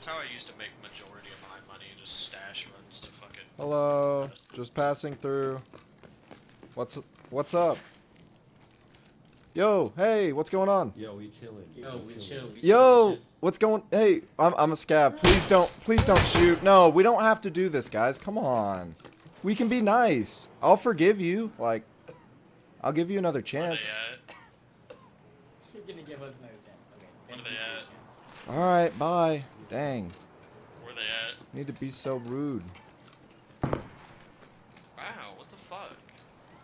It's how I used to make majority of my money, just stash runs to fucking. Hello, just passing through. What's what's up? Yo, hey, what's going on? Yo, we chilling. Yo, we chill. We Yo, what's going? Hey, I'm I'm a scab. Please don't please don't shoot. No, we don't have to do this, guys. Come on. We can be nice. I'll forgive you. Like, I'll give you another chance. You're gonna give us another chance. Okay. Where thank they you for at? your chance. All right, bye. Dang. Where they at? Need to be so rude. Wow, what the fuck?